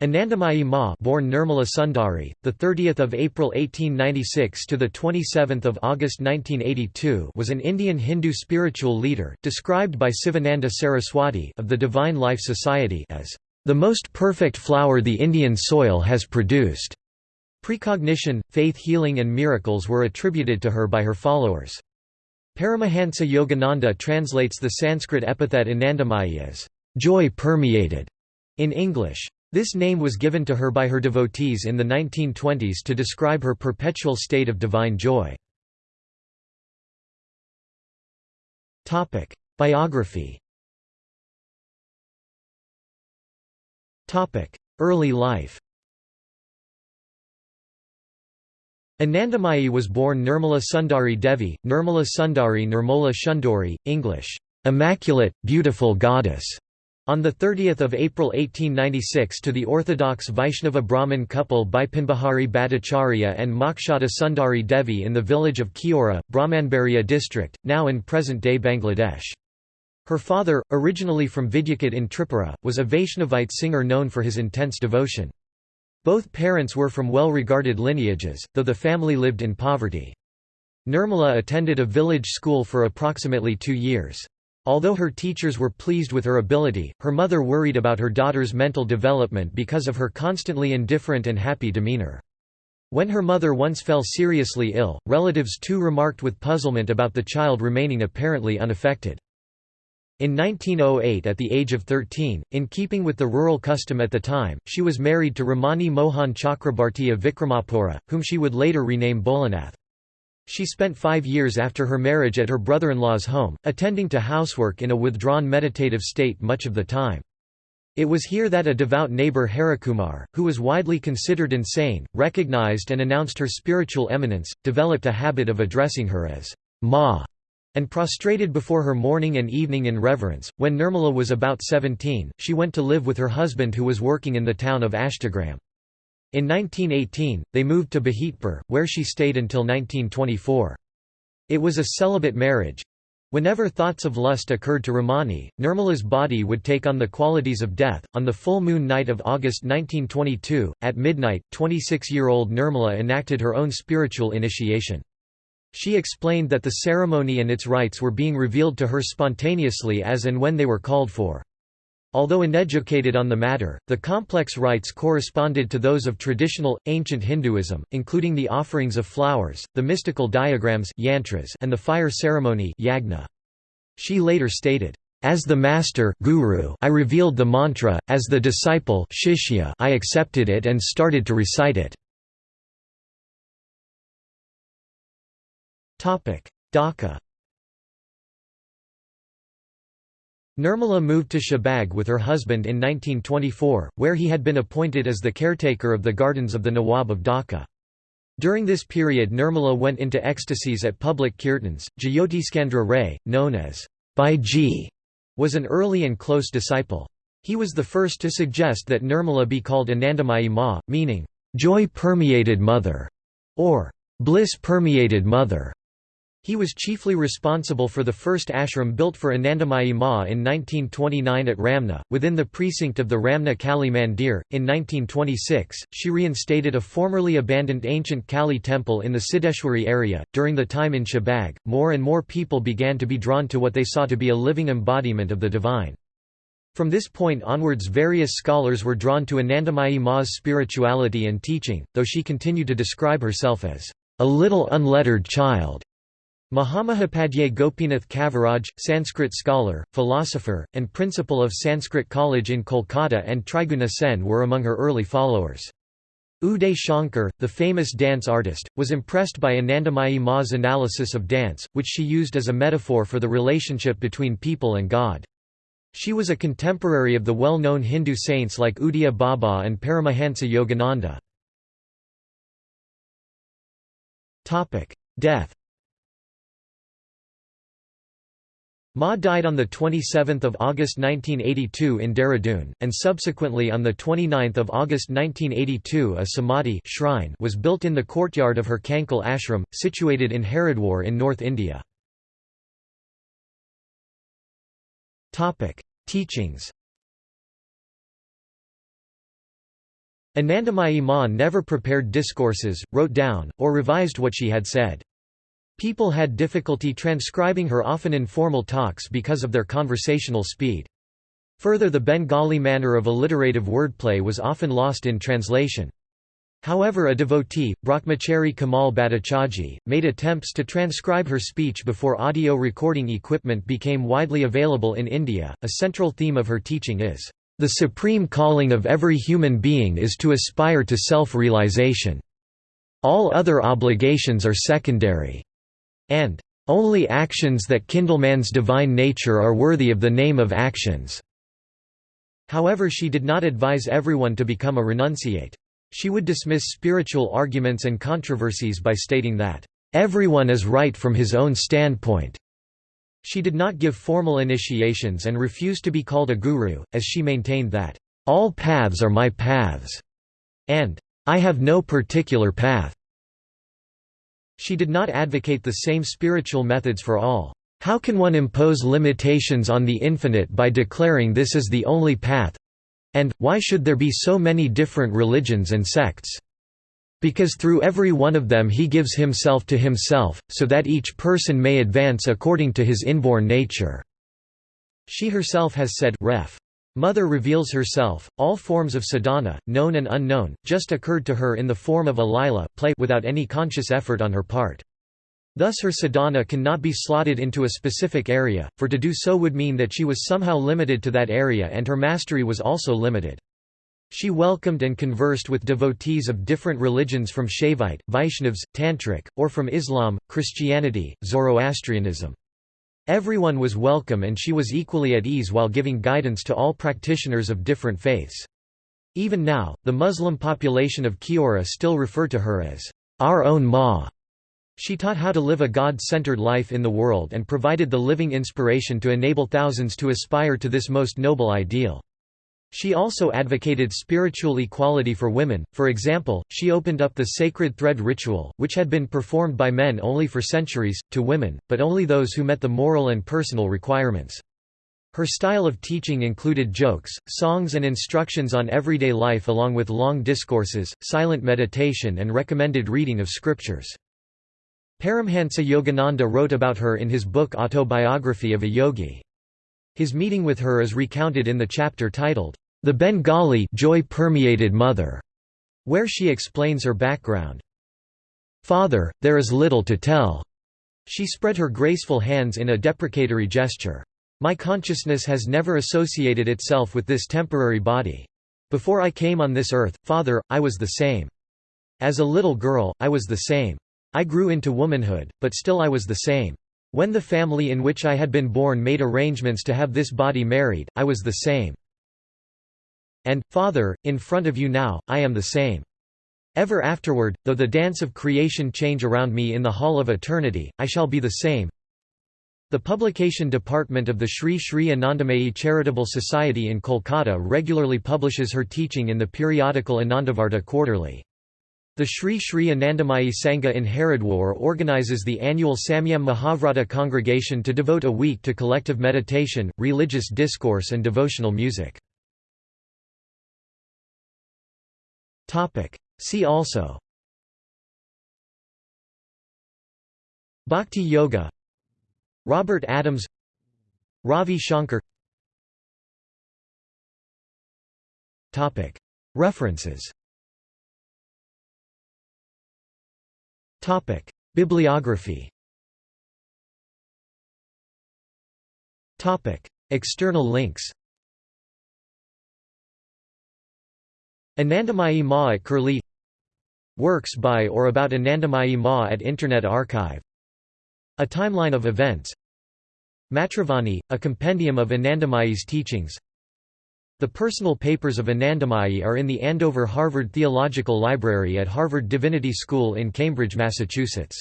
Anandamayi Ma, born Nirmala Sundari, the 30th of April 1896 to the 27th of August 1982, was an Indian Hindu spiritual leader, described by Sivananda Saraswati of the Divine Life Society as the most perfect flower the Indian soil has produced. Precognition, faith healing and miracles were attributed to her by her followers. Paramahansa Yogananda translates the Sanskrit epithet Anandamayi as joy permeated in English. This name was given to her by her devotees in the 1920s to describe her perpetual state of divine joy. Biography Early life Anandamayi was born Nirmala Sundari Devi, Nirmala Sundari Nirmala Shundari, English, "'Immaculate, Beautiful Goddess' On 30 April 1896 to the Orthodox Vaishnava Brahmin couple Bipinbihari Bhattacharya and Mokshada Sundari Devi in the village of Kheora, Brahmanbaria district, now in present-day Bangladesh. Her father, originally from Vidyakut in Tripura, was a Vaishnavite singer known for his intense devotion. Both parents were from well-regarded lineages, though the family lived in poverty. Nirmala attended a village school for approximately two years. Although her teachers were pleased with her ability, her mother worried about her daughter's mental development because of her constantly indifferent and happy demeanor. When her mother once fell seriously ill, relatives too remarked with puzzlement about the child remaining apparently unaffected. In 1908 at the age of 13, in keeping with the rural custom at the time, she was married to Ramani Mohan Chakrabarti of Vikramapura, whom she would later rename Bholanath. She spent five years after her marriage at her brother-in-law's home, attending to housework in a withdrawn meditative state much of the time. It was here that a devout neighbor Harikumar, who was widely considered insane, recognized and announced her spiritual eminence, developed a habit of addressing her as Ma, and prostrated before her morning and evening in reverence. When Nirmala was about 17, she went to live with her husband who was working in the town of Ashtagram. In 1918, they moved to Bahitpur, where she stayed until 1924. It was a celibate marriage. Whenever thoughts of lust occurred to Ramani, Nirmala's body would take on the qualities of death. On the full moon night of August 1922, at midnight, 26 year old Nirmala enacted her own spiritual initiation. She explained that the ceremony and its rites were being revealed to her spontaneously as and when they were called for. Although uneducated on the matter, the complex rites corresponded to those of traditional, ancient Hinduism, including the offerings of flowers, the mystical diagrams yantras, and the fire ceremony yagna. She later stated, "...as the master guru, I revealed the mantra, as the disciple shishya, I accepted it and started to recite it." Dhaka Nirmala moved to Shahbag with her husband in 1924, where he had been appointed as the caretaker of the gardens of the Nawab of Dhaka. During this period Nirmala went into ecstasies at public kirtans. Jyoti Jyotiskandra Ray, known as Bhaiji, was an early and close disciple. He was the first to suggest that Nirmala be called Anandamayi Ma, meaning, joy-permeated mother, or bliss-permeated mother. He was chiefly responsible for the first ashram built for Anandamayi Ma in 1929 at Ramna, within the precinct of the Ramna Kali Mandir. In 1926, she reinstated a formerly abandoned ancient Kali temple in the Siddeshwari area. During the time in Shahbag, more and more people began to be drawn to what they saw to be a living embodiment of the divine. From this point onwards various scholars were drawn to Anandamayi Ma's spirituality and teaching, though she continued to describe herself as a little unlettered child. Mahamahopadhyay Gopinath Kaviraj, Sanskrit scholar, philosopher, and principal of Sanskrit College in Kolkata and Triguna Sen were among her early followers. Uday Shankar, the famous dance artist, was impressed by Anandamayi Ma's analysis of dance, which she used as a metaphor for the relationship between people and God. She was a contemporary of the well-known Hindu saints like Udiya Baba and Paramahansa Yogananda. Death Ma died on 27 August 1982 in Dehradun, and subsequently on 29 August 1982 a samadhi shrine was built in the courtyard of her Kankhal ashram, situated in Haridwar in North India. Teachings Anandamayi Ma never prepared discourses, wrote down, or revised what she had said. People had difficulty transcribing her often informal talks because of their conversational speed. Further the Bengali manner of alliterative wordplay was often lost in translation. However a devotee, Brahmachari Kamal Bhattacharjee, made attempts to transcribe her speech before audio recording equipment became widely available in India. A central theme of her teaching is, "...the supreme calling of every human being is to aspire to self-realization. All other obligations are secondary." And "...only actions that kindle man's divine nature are worthy of the name of actions." However she did not advise everyone to become a renunciate. She would dismiss spiritual arguments and controversies by stating that, "...everyone is right from his own standpoint." She did not give formal initiations and refused to be called a guru, as she maintained that, "...all paths are my paths," and, "...I have no particular path." She did not advocate the same spiritual methods for all. How can one impose limitations on the infinite by declaring this is the only path, and, why should there be so many different religions and sects? Because through every one of them he gives himself to himself, so that each person may advance according to his inborn nature." She herself has said ref. Mother reveals herself, all forms of sadhana, known and unknown, just occurred to her in the form of a lila play without any conscious effort on her part. Thus her sadhana cannot be slotted into a specific area, for to do so would mean that she was somehow limited to that area and her mastery was also limited. She welcomed and conversed with devotees of different religions from Shaivite, Vaishnavas, Tantric, or from Islam, Christianity, Zoroastrianism. Everyone was welcome and she was equally at ease while giving guidance to all practitioners of different faiths. Even now, the Muslim population of Kheora still refer to her as our own Ma. She taught how to live a God-centered life in the world and provided the living inspiration to enable thousands to aspire to this most noble ideal. She also advocated spiritual equality for women, for example, she opened up the sacred thread ritual, which had been performed by men only for centuries, to women, but only those who met the moral and personal requirements. Her style of teaching included jokes, songs and instructions on everyday life along with long discourses, silent meditation and recommended reading of scriptures. Paramhansa Yogananda wrote about her in his book Autobiography of a Yogi. His meeting with her is recounted in the chapter titled, The Bengali Joy-Permeated Mother, where she explains her background. Father, there is little to tell. She spread her graceful hands in a deprecatory gesture. My consciousness has never associated itself with this temporary body. Before I came on this earth, Father, I was the same. As a little girl, I was the same. I grew into womanhood, but still I was the same. When the family in which I had been born made arrangements to have this body married, I was the same. And, Father, in front of you now, I am the same. Ever afterward, though the dance of creation change around me in the hall of eternity, I shall be the same. The publication department of the Sri Sri Anandamayi Charitable Society in Kolkata regularly publishes her teaching in the periodical Anandavarta quarterly. The Sri Sri Anandamayi Sangha in Haridwar organizes the annual Samyam Mahavrata congregation to devote a week to collective meditation, religious discourse and devotional music. See also Bhakti Yoga Robert Adams Ravi Shankar References Topic: Bibliography. Topic: External links. Anandamayi Ma at Curlie. Works by or about Anandamayi Ma at Internet Archive. A timeline of events. Matravani, a compendium of Anandamayi's teachings the personal papers of Anandamayi are in the Andover Harvard Theological Library at Harvard Divinity School in Cambridge, Massachusetts.